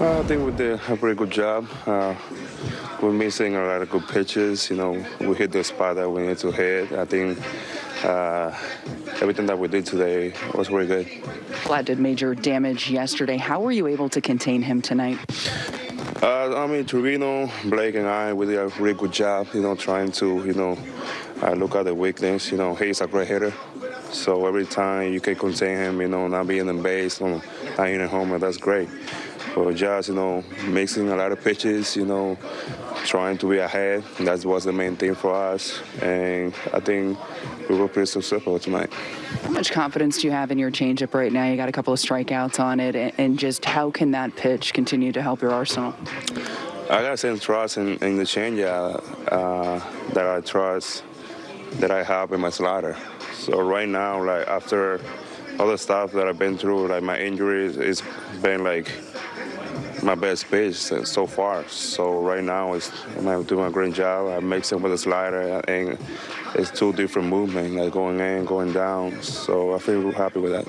Uh, I think we did a pretty good job. Uh, we're missing a lot of good pitches. You know, we hit the spot that we need to hit. I think uh, everything that we did today was really good. Vlad did major damage yesterday. How were you able to contain him tonight? Uh, I mean, Trevino, Blake, and I, we did a really good job, you know, trying to, you know, uh, look at the weakness. You know, he's a great hitter. So every time you can contain him, you know, not being in base, you know, not hitting home, that's great. But just, you know, mixing a lot of pitches, you know, trying to be ahead, that was the main thing for us. And I think we were pretty successful tonight. How much confidence do you have in your changeup right now? You got a couple of strikeouts on it, and just how can that pitch continue to help your arsenal? I got some trust in, in the changeup uh, that I trust that I have in my slider. So right now, like after all the stuff that I've been through, like my injuries, it's been like my best pitch so far. So right now, it's, I'm doing a great job. I mix it with a slider, and it's two different movements, like going in, going down. So I feel happy with that.